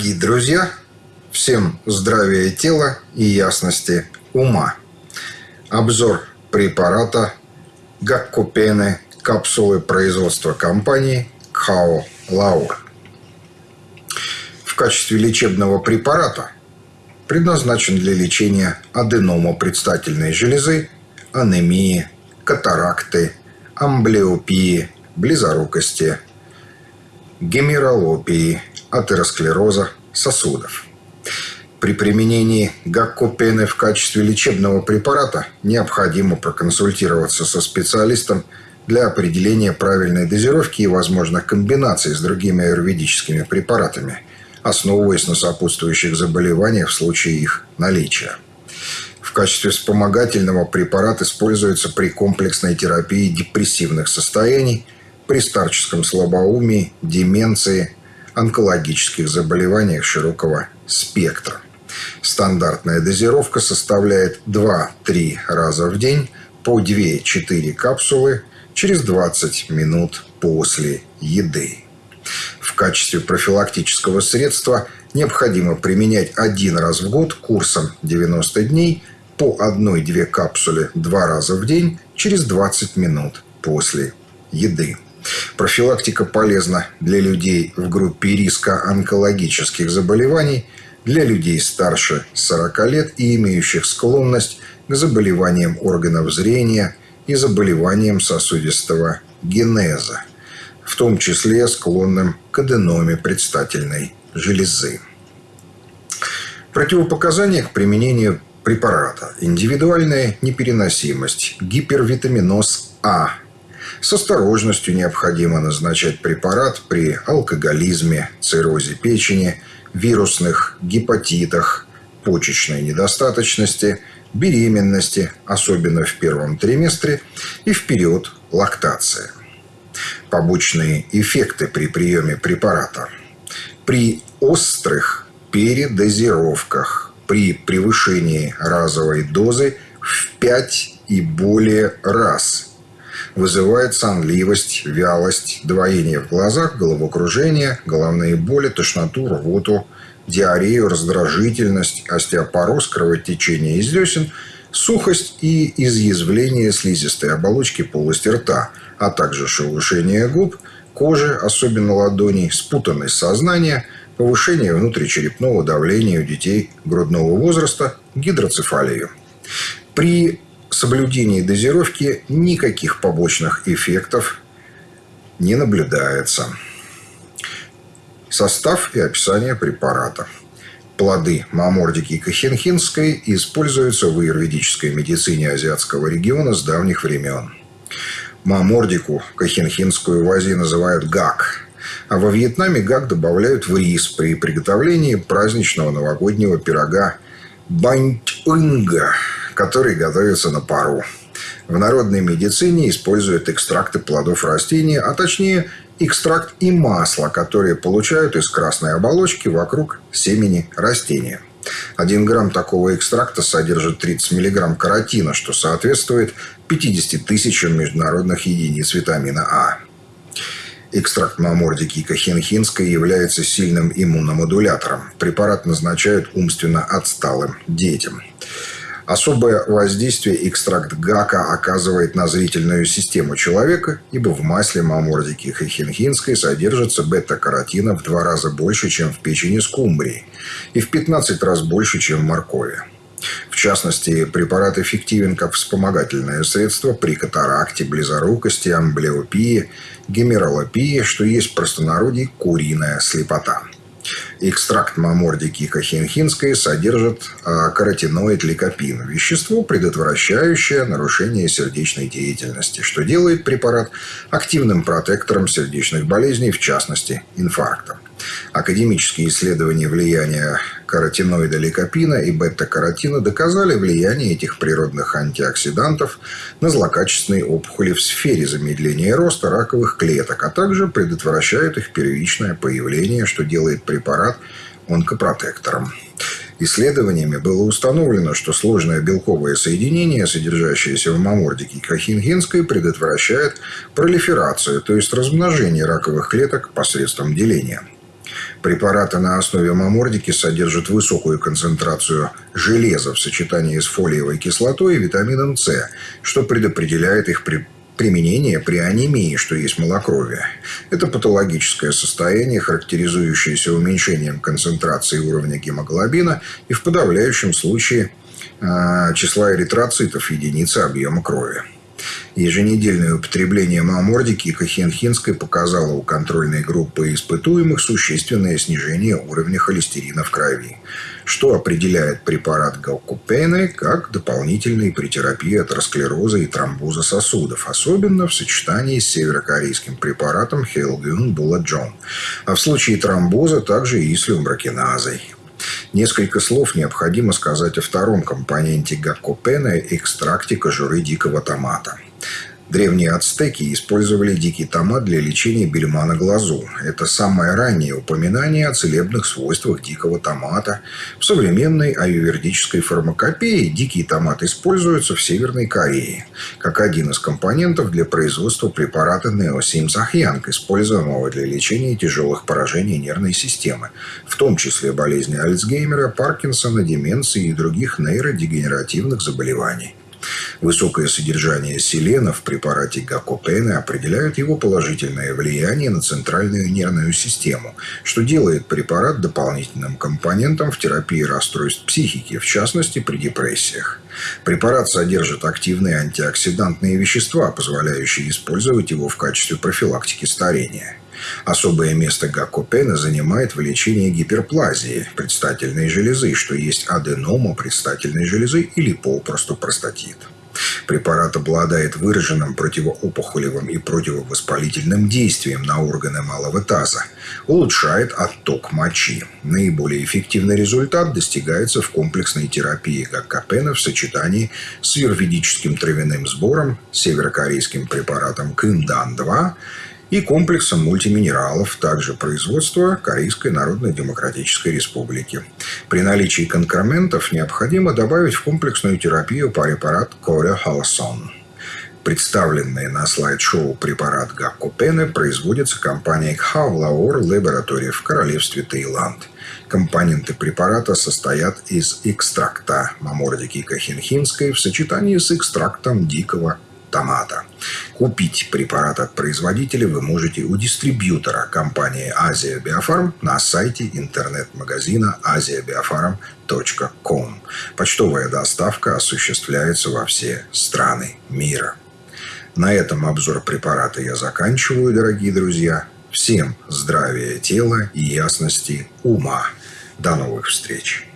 Дорогие друзья, всем здравия тела и ясности ума. Обзор препарата Гаккупены капсулы производства компании Кхао Лаур. В качестве лечебного препарата предназначен для лечения аденома предстательной железы, анемии, катаракты, амблиопии, близорукости, гемералопии, атеросклероза сосудов. При применении гаккопены в качестве лечебного препарата необходимо проконсультироваться со специалистом для определения правильной дозировки и возможных комбинаций с другими аюрведическими препаратами, основываясь на сопутствующих заболеваниях в случае их наличия. В качестве вспомогательного препарат используется при комплексной терапии депрессивных состояний, при старческом слабоумии, деменции, онкологических заболеваниях широкого спектра. Стандартная дозировка составляет 2-3 раза в день по 2-4 капсулы через 20 минут после еды. В качестве профилактического средства необходимо применять один раз в год курсом 90 дней по 1-2 капсуле два раза в день через 20 минут после еды. Профилактика полезна для людей в группе риска онкологических заболеваний, для людей старше 40 лет и имеющих склонность к заболеваниям органов зрения и заболеваниям сосудистого генеза, в том числе склонным к аденоме предстательной железы. Противопоказания к применению препарата. Индивидуальная непереносимость, гипервитаминоз А – с осторожностью необходимо назначать препарат при алкоголизме, циррозе печени, вирусных гепатитах, почечной недостаточности, беременности, особенно в первом триместре, и в период лактации. Побочные эффекты при приеме препарата. При острых передозировках, при превышении разовой дозы в 5 и более раз – вызывает сонливость, вялость, двоение в глазах, головокружение, головные боли, тошноту, рвоту, диарею, раздражительность, остеопороз, кровотечение из десен, сухость и изъязвление слизистой оболочки полости рта, а также шелушение губ, кожи, особенно ладоней, спутанность сознания, повышение внутричерепного давления у детей грудного возраста, гидроцефалию. При соблюдении дозировки никаких побочных эффектов не наблюдается. Состав и описание препарата. Плоды мамордики кахенхинской используются в аюрведической медицине азиатского региона с давних времен. Мамордику кахенхинскую в Азии называют гак, а во Вьетнаме гак добавляют в рис при приготовлении праздничного новогоднего пирога баньтунга – который готовится на пару. В народной медицине используют экстракты плодов растений, а точнее экстракт и масло, которые получают из красной оболочки вокруг семени растения. Один грамм такого экстракта содержит 30 миллиграмм каротина, что соответствует 50 тысячам международных единиц витамина А. Экстракт мамордики кахенхинской является сильным иммуномодулятором. Препарат назначают умственно отсталым детям. Особое воздействие экстракт гака оказывает на зрительную систему человека, ибо в масле мамордики хихинхинской содержится бета-каротина в два раза больше, чем в печени скумбрии, и в 15 раз больше, чем в моркови. В частности, препарат эффективен как вспомогательное средство при катаракте, близорукости, амблиопии, гемералопии, что есть простонародье куриная слепота – Экстракт мамордики кахенхинской содержит а, каротиноид ликопин – вещество, предотвращающее нарушение сердечной деятельности, что делает препарат активным протектором сердечных болезней, в частности инфаркта. Академические исследования влияния каротиноида ликопина и бета-каротина доказали влияние этих природных антиоксидантов на злокачественные опухоли в сфере замедления роста раковых клеток, а также предотвращают их первичное появление, что делает препарат онкопротектором. Исследованиями было установлено, что сложное белковое соединение, содержащееся в мамордике кахингенской, предотвращает пролиферацию, то есть размножение раковых клеток посредством деления. Препараты на основе мамордики содержат высокую концентрацию железа в сочетании с фолиевой кислотой и витамином С, что предопределяет их при применение при анемии, что есть малокровие. Это патологическое состояние, характеризующееся уменьшением концентрации уровня гемоглобина и в подавляющем случае э, числа эритроцитов в единице объема крови. Еженедельное употребление мамордики и кахенхинской показало у контрольной группы испытуемых существенное снижение уровня холестерина в крови, что определяет препарат галкупены как дополнительный при терапии атеросклероза и тромбоза сосудов, особенно в сочетании с северокорейским препаратом Хелгюн Буладжон, а в случае тромбоза также и с люмброкиназой. Несколько слов необходимо сказать о втором компоненте гаккопена – экстракте кожуры дикого томата – Древние ацтеки использовали дикий томат для лечения бельма на глазу. Это самое раннее упоминание о целебных свойствах дикого томата. В современной аювердической фармакопее дикий томат используется в Северной Корее как один из компонентов для производства препарата неосимсахьянг, используемого для лечения тяжелых поражений нервной системы, в том числе болезни Альцгеймера, Паркинсона, деменции и других нейродегенеративных заболеваний. Высокое содержание селена в препарате гакопена определяет его положительное влияние на центральную нервную систему, что делает препарат дополнительным компонентом в терапии расстройств психики, в частности при депрессиях. Препарат содержит активные антиоксидантные вещества, позволяющие использовать его в качестве профилактики старения. Особое место гаккопена занимает в лечении гиперплазии предстательной железы, что есть аденома предстательной железы или попросту простатит. Препарат обладает выраженным противоопухолевым и противовоспалительным действием на органы малого таза. Улучшает отток мочи. Наиболее эффективный результат достигается в комплексной терапии гаккопена в сочетании с юрведическим травяным сбором, северокорейским препаратом Кындан-2 и комплексом мультиминералов, также производства Корейской Народно-Демократической Республики. При наличии конкрементов необходимо добавить в комплексную терапию препарат Коре Халсон. Представленный на слайд-шоу препарат Гаккопены производится компанией Хавлаур Laboratory в королевстве Таиланд. Компоненты препарата состоят из экстракта мамордики кахинхинской в сочетании с экстрактом дикого томата. Купить препарат от производителя вы можете у дистрибьютора компании Азия Биофарм на сайте интернет-магазина asiabiofarm.com. Почтовая доставка осуществляется во все страны мира. На этом обзор препарата я заканчиваю, дорогие друзья. Всем здравия тела и ясности ума. До новых встреч!